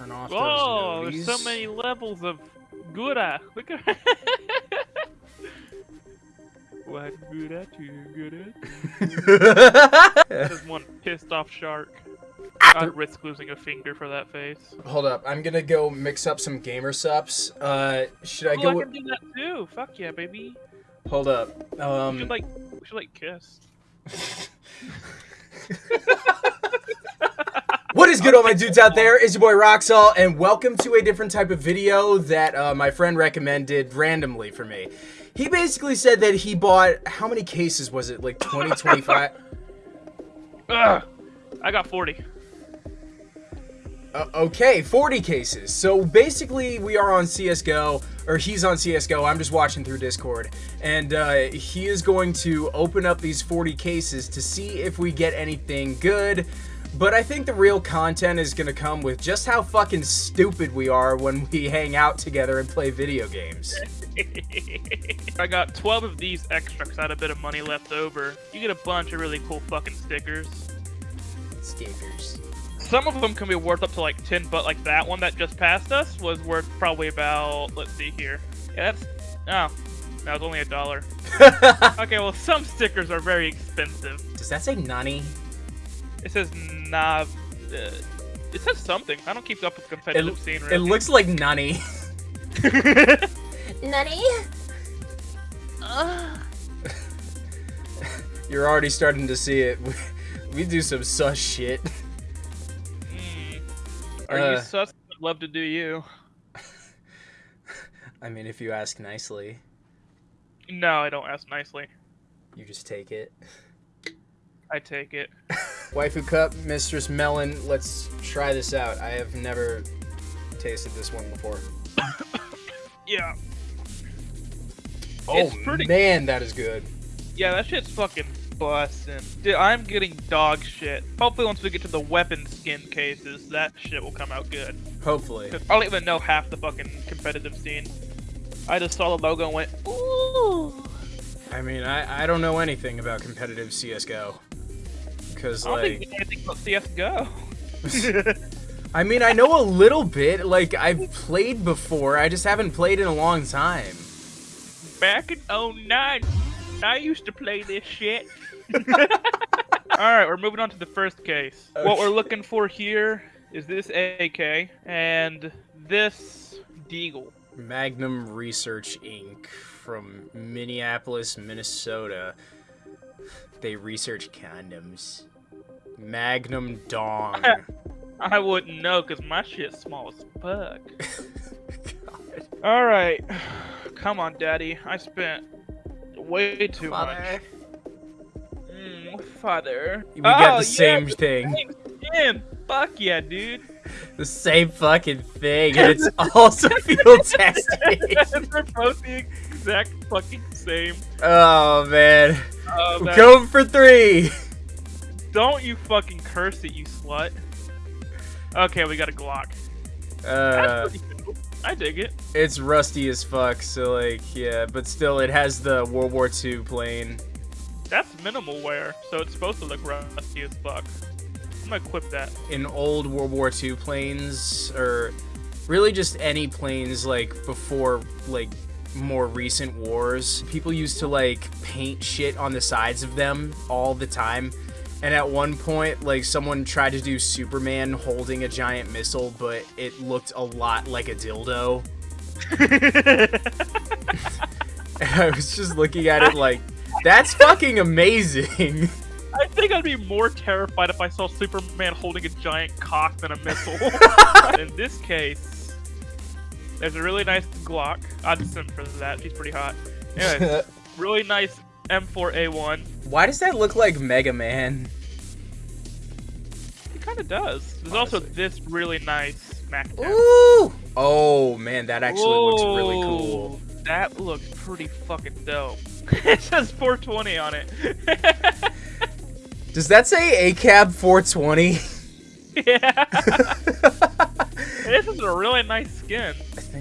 Turn off Oh, those there's so many levels of Gura. Look at What good at you, good at you. There's one pissed off shark. I'd risk losing a finger for that face. Hold up, I'm gonna go mix up some Gamer Supps. Uh, should I oh, go? I can do that too. Fuck yeah, baby. Hold up. we Um, should like, we should like kiss. What is good, all my dudes out there? It's your boy Roxall, and welcome to a different type of video that uh, my friend recommended randomly for me. He basically said that he bought how many cases was it? Like 20, 25? Ugh. I got 40. Uh, okay, 40 cases. So basically, we are on CSGO, or he's on CSGO. I'm just watching through Discord. And uh, he is going to open up these 40 cases to see if we get anything good. But I think the real content is going to come with just how fucking stupid we are when we hang out together and play video games. I got 12 of these extra because I had a bit of money left over. You get a bunch of really cool fucking stickers. Stickers. Some of them can be worth up to like 10, but like that one that just passed us was worth probably about, let's see here. Yeah, that's, oh, that was only a dollar. Okay, well, some stickers are very expensive. Does that say Nani? It says Nav. Uh, it says something. I don't keep up with the competitive scene. It looks like Nani. Nutty? You're already starting to see it. We, we do some sus shit. Mm. Are Uh. you sus? I'd love to do you. I mean, if you ask nicely, No, I don't ask nicely. you just take it. I take it. Waifu Cup, Mistress Melon, let's try this out. I have never tasted this one before. Yeah. Oh It's pretty- man, that is good. Yeah, that shit's fucking busting. Dude, I'm getting dog shit. Hopefully, once we get to the weapon skin cases, that shit will come out good. Hopefully. 'Cause I don't even know half the fucking competitive scene. I just saw the logo and went, ooh. I mean, I, I don't know anything about competitive CSGO. Because, I think like, you know anything about CSGO. I mean, I know a little bit. Like, I've played before, I just haven't played in a long time. Back in 09, I used to play this shit. Alright, we're moving on to the first case. Oh, what we're looking for here is this AK and this Deagle. Magnum Research Inc. from Minneapolis, Minnesota. They research condoms. Magnum Dong. I wouldn't know because my shit's small as fuck. Alright. Come on, Daddy. I spent way too much. Mm, father. We got Oh, the same yeah, thing. same skin. Fuck yeah, dude. The same fucking thing, and it's also field testing. They're both the exact fucking same. Oh man. Oh, man. Going for three. Don't you fucking curse it, you slut. Okay, we got a Glock. Uh, cool. I dig it. it's rusty as fuck, so like, yeah, but still, it has the World War II plane. That's minimal wear, so it's supposed to look rusty as fuck. I'm gonna equip that. in old World War II planes, or really just any planes like before like more recent wars, people used to like paint shit on the sides of them all the time. And at one point, like someone tried to do Superman holding a giant missile, but it looked a lot like a dildo. I was just looking at it like, that's fucking amazing. I think I'd be more terrified if I saw Superman holding a giant cock than a missile. In this case, there's a really nice Glock. I'd send for that. She's pretty hot. Anyways, really nice M4A1. Why does that look like Mega Man? It kind of does. There's also this really nice Mac Ooh! Oh man, that actually looks really cool. That looks pretty fucking dope. it says 420 on it. Does that say ACAB 420? yeah. this is a really nice skin.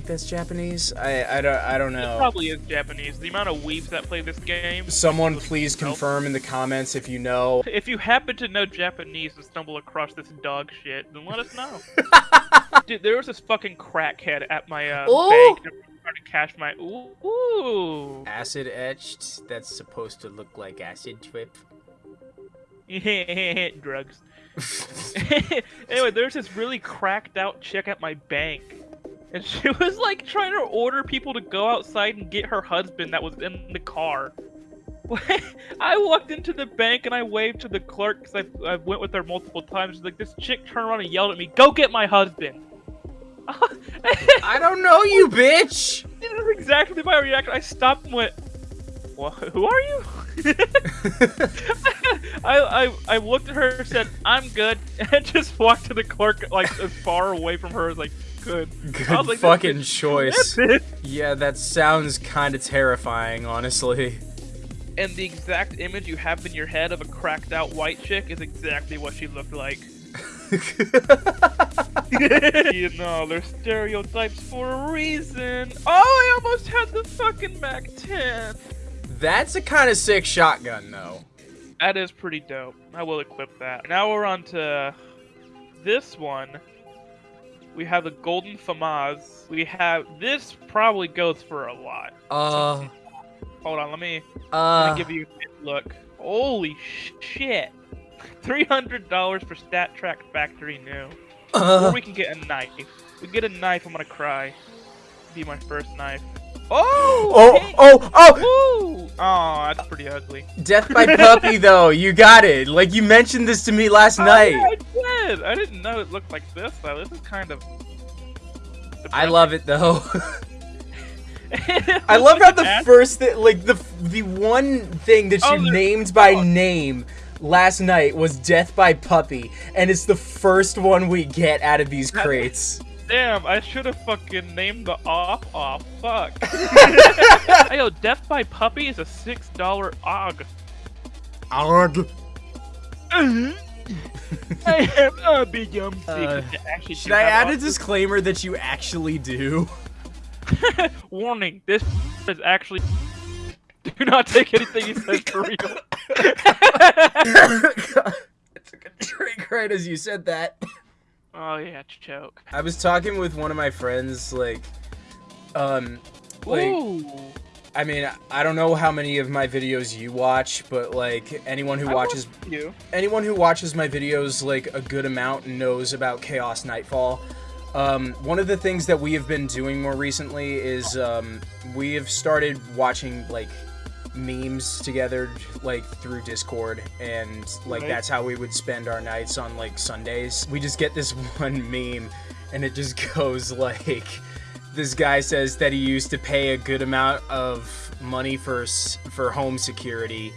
I that's Japanese. I I don't I don't It know. probably is Japanese. The amount of weeps that play this game. Someone please confirm in the comments if you know. If you happen to know Japanese and stumble across this dog shit, then let us know. Dude, there was this fucking crackhead at my uh, bank trying to cash my. Ooh, ooh. Acid etched. That's supposed to look like acid trip. drugs. anyway, there's this really cracked out chick at my bank. And she was like trying to order people to go outside and get her husband that was in the car. I walked into the bank and I waved to the clerk because I, I went with her multiple times. She's like, this chick turned around and yelled at me, Go get my husband! I don't know you, bitch! This is exactly my reaction. I stopped and went, well, who are you? I, I I looked at her, said, "I'm good," and just walked to the clerk like as far away from her as like I Good like, fucking choice. Yeah, that sounds kind of terrifying, honestly. And the exact image you have in your head of a cracked out white chick is exactly what she looked like. you know, they're stereotypes for a reason. Oh, I almost had the fucking Mac 10. That's a kind of sick shotgun, though. That is pretty dope. I will equip that. Now we're on to this one. We have the Golden FAMAS. We have this probably goes for a lot. Uh, Hold on, let me, let uh, me give you a look. Holy shit! Three hundred dollars for StatTrak Factory New. Or uh, we can get a knife. We get a knife. I'm gonna cry. Be my first knife. Oh! oh, oh, oh! Oh, that's pretty ugly. Death by puppy, though. You got it. Like you mentioned this to me last Oh, night. yeah, did. I didn't know it looked like this though. This is kind of. I love it though. I love how the first thing, like the the one thing that Oh, you there's- named by oh. name last night was Death by Puppy, and it's the first one we get out of these crates. Damn, I should have fucking named the off off. Oh, fuck. hey, yo, Death by Puppy is a six dollar og. og. Mm-hmm. I am a big yum Uh, secret to actually Should I add a disclaimer that you actually do? Warning: This is actually. Do not take anything he says for real. I took a drink right as you said that. oh yeah, choke. I was talking with one of my friends, like, um, like, Ooh. I mean, I don't know how many of my videos you watch, but like anyone who watches you. anyone who watches my videos like a good amount knows about Chaos Nightfall. Um, one of the things that we have been doing more recently is um, we have started watching like memes together, like through Discord, and like Right. that's how we would spend our nights on like Sundays. We just get this one meme, and it just goes like, this guy says that he used to pay a good amount of money for for home security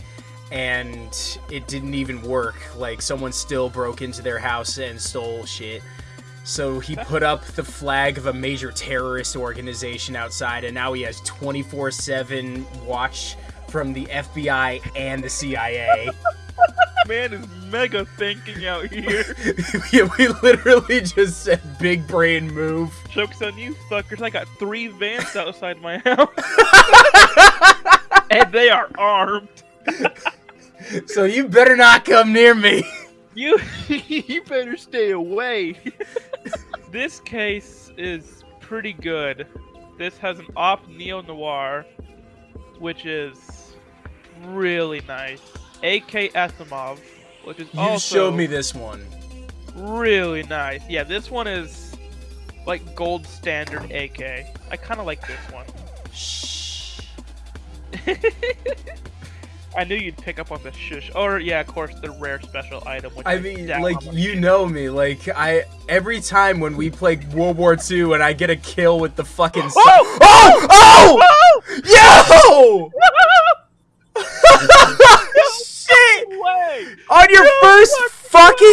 and it didn't even work. Like someone still broke into their house and stole shit. So he put up the flag of a major terrorist organization outside, and now he has 24/7 watch from the FBI and the CIA. Man is mega thinking out here. yeah, we literally just said big brain move. Joke's on you, fuckers. I got three vans outside my house. and they are armed. So you better not come near me. You you better stay away. this case is pretty good. This has an AWP Neo-Noir, which is really nice. AK Asiimov, which is You also showed me this one. really nice. Yeah, this one is like gold standard AK. I kind of like this one. Shh. I knew you'd pick up on the shush. Or yeah, of course, the rare special item. Which I I mean, like you know me. Like I every time when we play World War II and I get a kill with the fucking. Oh! su- Oh! oh! Oh! Yo! Shit! way! On your first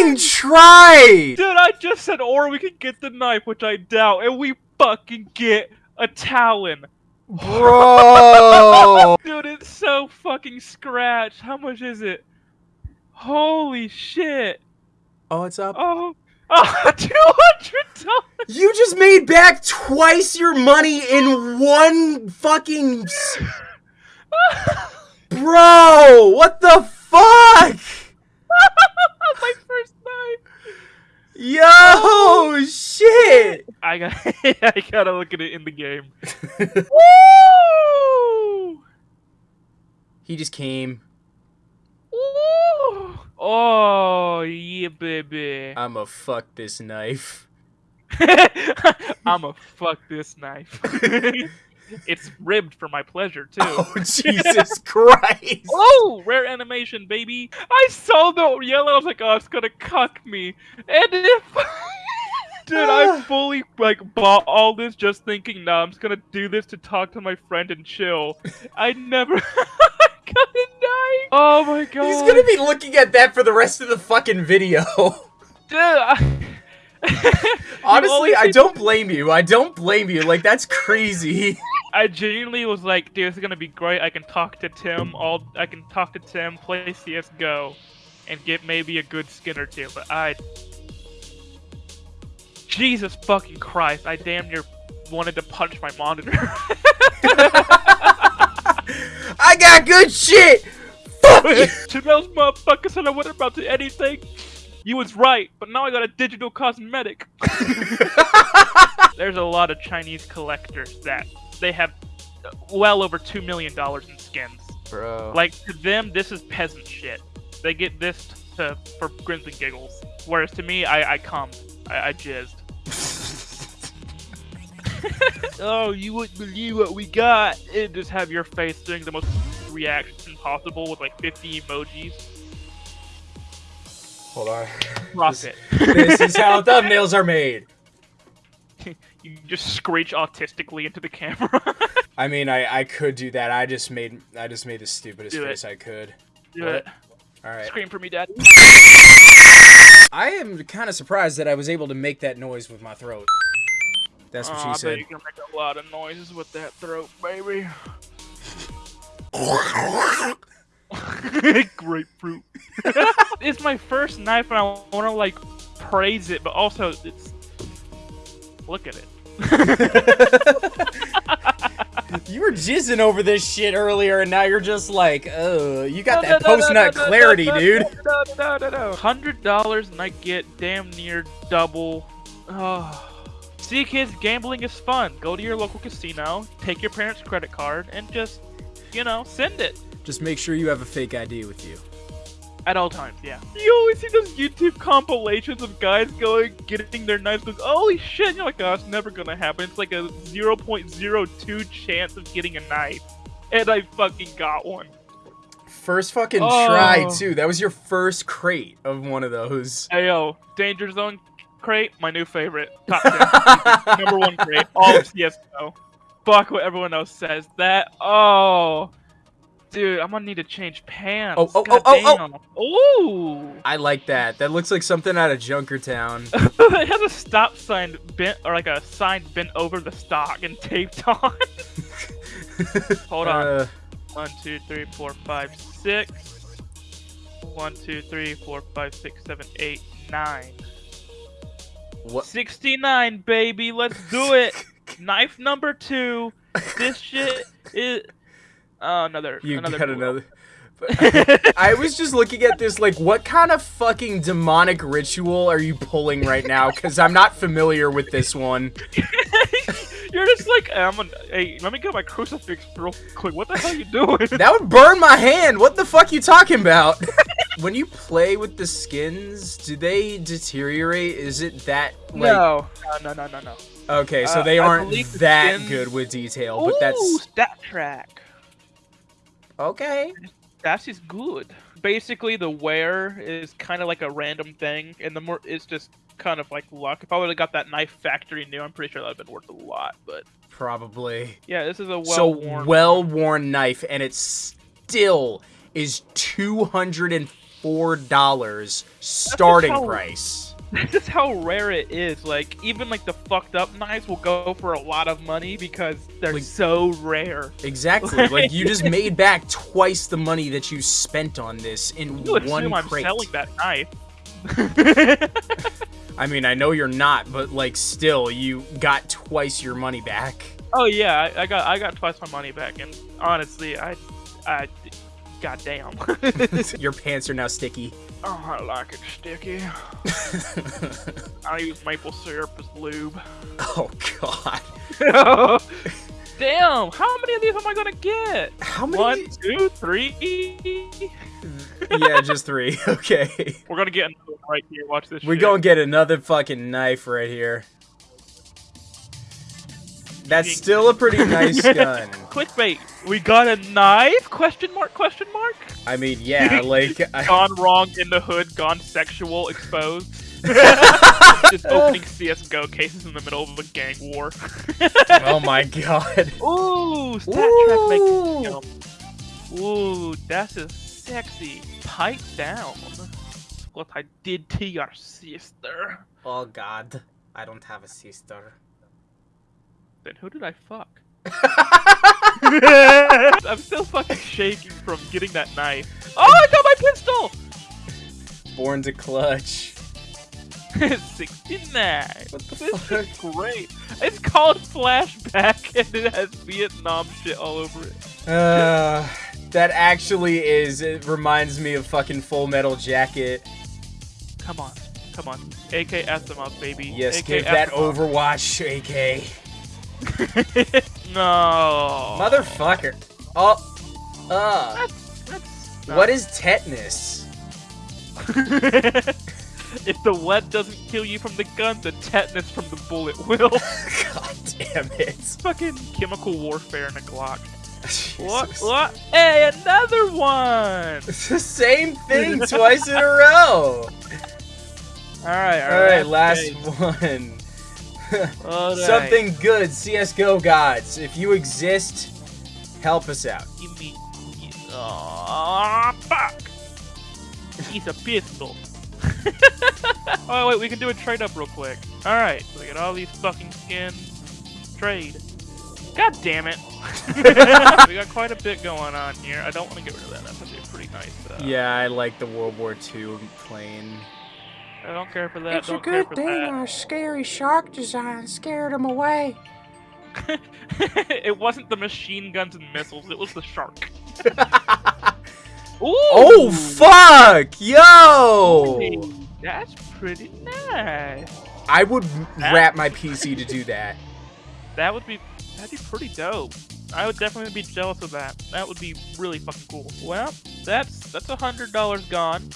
fucking try! Dude, I just said, or we could get the knife, which I doubt, and we fucking get a Talon. Bro! Dude, it's so fucking scratched. How much is it? Holy shit. Oh, it's up. Oh, oh $200! You just made back twice your money in one fucking. Bro! What the fuck? My first knife. Yo, shit! I got I gotta look at it in the game. Woo! he just came. Woo! Oh yeah, baby. I'ma fuck this knife. I'ma fuck this knife. It's ribbed for my pleasure too. Oh Jesus Christ! Oh, rare animation, baby! I saw the yellow. I was like, oh, it's gonna cuck me. And if, dude, I fully like bought all this just thinking, nah, I'm just gonna do this to talk to my friend and chill. I never got a knife. Oh my god! He's gonna be looking at that for the rest of the fucking video. Dude, I- Honestly, I don't blame you. I don't blame you. Like that's crazy. I genuinely was like, dude, this is gonna be great. I can talk to Tim. All I can talk to Tim, play CS:GO, and get maybe a good skin or two. But I, Jesus fucking Christ, I damn near wanted to punch my monitor. I got good shit. Fuck you. to those motherfuckers said I wasn't about to anything. You was right, but now I got a digital cosmetic. There's a lot of Chinese collectors that they have uh, well over two million dollars in skins. Bro. Like to them, this is peasant shit. They get this to for grins and giggles, whereas to me, I I come, I, I jizzed. oh, you wouldn't believe what we got! And just have your face doing the most reaction possible with like 50 emojis. Hold on. Profit. This is how thumbnails are made. you just screech autistically into the camera. I mean, I I could do that. I just made I just made the stupidest Do it. face I could. Do What? it. All right. Scream for me, Dad. I am kind of surprised that I was able to make that noise with my throat. That's what Oh, she I bet said. you can make a lot of noises with that throat, baby. Grapefruit. it's my first knife, and I want to like praise it, but also it's. Look at it. you were jizzing over this shit earlier, and now you're just like, oh, you got No, that no, post nut no, clarity, dude. No, no, no, no. Hundred dollars, and I get damn near double. Oh. See, kids, gambling is fun. Go to your local casino, take your parents' credit card, and just, you know, send it. Just make sure you have a fake ID with you. At all times, yeah. You always see those YouTube compilations of guys going, getting their knives, going, holy shit, and you're like, oh, it's never gonna happen. It's like a 0.02 chance of getting a knife. And I fucking got one. First fucking Oh. try too. That was your first crate of one of those. Hey yo, Danger Zone crate, my new favorite. Top 10. Number one crate. All of CSGO. Fuck what everyone else says. That, oh. Dude, I'm gonna need to change pants. Oh, oh, oh, oh, oh, Ooh. I like that. That looks like something out of Junkertown. it has a stop sign bent, or like a sign bent over the stock and taped on. Hold on. Uh, One, two, three, four, five, six. One, two, three, four, five, six, seven, eight, nine. what? 69, baby. Let's do it. Knife number two. This shit is. Oh, another. You another got blue. another. I was just looking at this like, what kind of fucking demonic ritual are you pulling right now? Because I'm not familiar with this one. You're just like, I'm gonna, hey, let me get my crucifix real quick. What the hell are you doing? That would burn my hand. What the fuck are you talking about? when you play with the skins, do they deteriorate? Is it that like? no. no, no, no, no, no. Okay, so Uh, they aren't that skins- good with detail, Ooh, but that's StatTrak. Okay. That is just good. Basically, the wear is kind of like a random thing, and the more it's just kind of like luck. If I would have got that knife factory new, I'm pretty sure that would have been worth a lot. But Probably. yeah, this is a well so worn. well-worn knife, and it still is two hundred and four dollars starting how- price. This is how rare it is. Like even like the fucked up knives will go for a lot of money because they're Like- so rare. Exactly. like you just made back twice the money that you spent on this in You one I'm crate. selling that knife. I mean, I know you're not, but like still, you got twice your money back. oh yeah, I, I got I got twice my money back, and honestly, I I Goddamn. Your pants are now sticky. oh, I like it sticky. I use maple syrup as lube. Oh god. Damn, how many of these am I gonna get? How many? One, two, three. yeah, just three. Okay. We're gonna get another right here. Watch this. We're shit. gonna get another fucking knife right here. That's still a pretty nice gun. Clickbait. We got a knife? Question mark? Question mark? I mean, yeah, like. I, Gone wrong in the hood. Gone sexual. Exposed. Just opening CS:GO cases in the middle of a gang war. oh my god. Ooh, stat track makes Ooh. me jump. Ooh, that's a sexy. Pipe down. What I did to your sister. Oh god. I don't have a sister. Then who did I fuck? I'm still fucking shaking from getting that knife. Oh, I got my pistol! Born to clutch. 69. What the This fuck? is great. It's called Flashback and it has Vietnam shit all over it. Uh, that actually is. It reminds me of fucking Full Metal Jacket. Come on. Come on. AK Asiimov, baby. Yes, AK give that Overwatch, AK. no. Motherfucker. Oh. Uh. That's, that's What is tetanus? if the lead doesn't kill you from the gun, the tetanus from the bullet will. God damn it. It's fucking chemical warfare in a Glock. What? Jesus. What? Hey, another one! It's the same thing twice in a row. Alright, All right, last okay. one. Alright. Something good, CS:GO gods. If you exist, help us out. Give me. Aw, fuck! He's a pistol. oh, wait, we can do a trade up real quick. Alright, so we get all these fucking skins. Trade. God damn it. we got quite a bit going on here. I don't want to get rid of that. That's actually pretty nice. Uh, Yeah, I like the World War II plane. I don't care for that. It's a don't care good thing that. our scary shark design scared him away. it wasn't the machine guns and missiles. It was the shark. Ooh, Oh fuck! Yo! hey, That's pretty nice. I would wrap my PC to do that. That would be that'd be pretty dope. I would definitely be jealous of that. That would be really fucking cool. Well, that's that's a hundred dollars gone.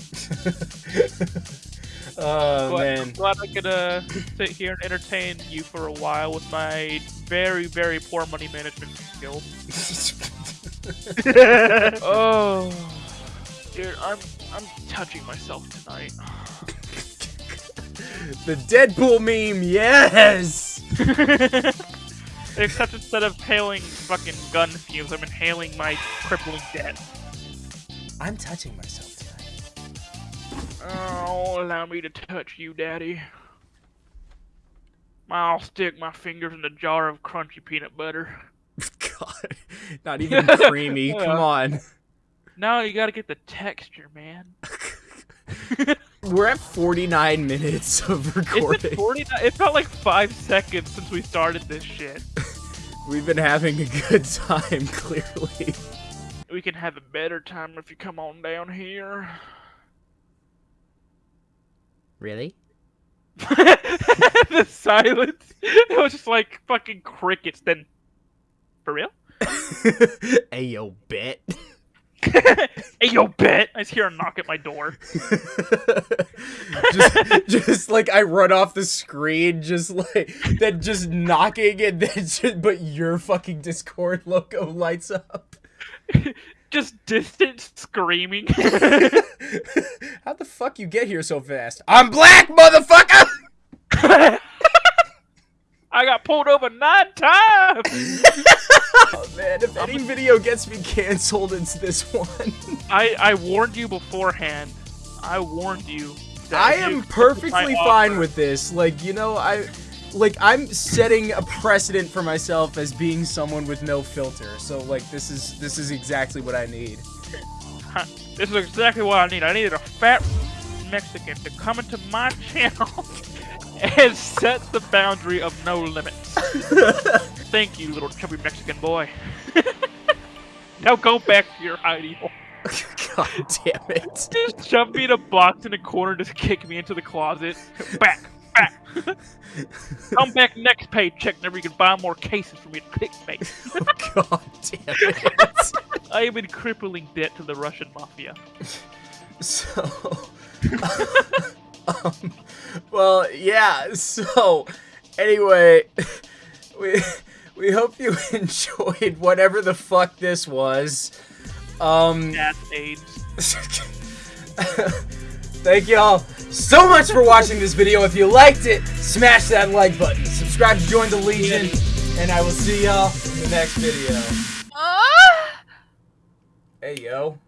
Oh Glad, man. glad I could uh, sit here and entertain you for a while with my very very poor money management skills. oh, dude, I'm I'm touching myself tonight. the Deadpool meme, yes! Except instead of inhaling fucking gun fumes, I'm inhaling my crippling debt. I'm touching myself. Oh, allow me to touch you, Daddy. I'll stick my fingers in a jar of crunchy peanut butter. God, not even creamy. Come on. No, you gotta get the texture, man. We're at 49 minutes of recording. it 40? It felt like five seconds since we started this shit. We've been having a good time, clearly. We can have a better time if you come on down here. Really? the silence. It was just like fucking crickets. Then, for real? hey, yo, bet. hey, yo, bet. I just hear a knock at my door. just, just like I run off the screen, just like then just knocking, and then just, but your fucking Discord logo lights up. Just distant screaming. How the fuck you get here so fast? I'm black, motherfucker. I got pulled over nine times. Oh man, if any video gets me canceled, it's this one. I I warned you beforehand. I warned you. I am perfectly fine offer- with this. Like, you know, I like I'm setting a precedent for myself as being someone with no filter. So like this is this is exactly what I need. This is exactly what I need. I needed a fat Mexican to come into my channel and set the boundary of no limits. Thank you, little chubby Mexican boy. now go back to your hidey hole. God damn it. Just shove me in a box in a corner, just kick me into the closet. Back, back. Come back next paycheck, never you can buy more cases for me to kick me. Oh, God damn it. I am in crippling debt to the Russian mafia. So, um, well, yeah. So, anyway, we we hope you enjoyed whatever the fuck this was. Um, Gas AIDS. Thank y'all so much for watching this video. If you liked it, smash that like button. Subscribe to join the Legion, and I will see y'all in the next video. Uh? Hey, yo.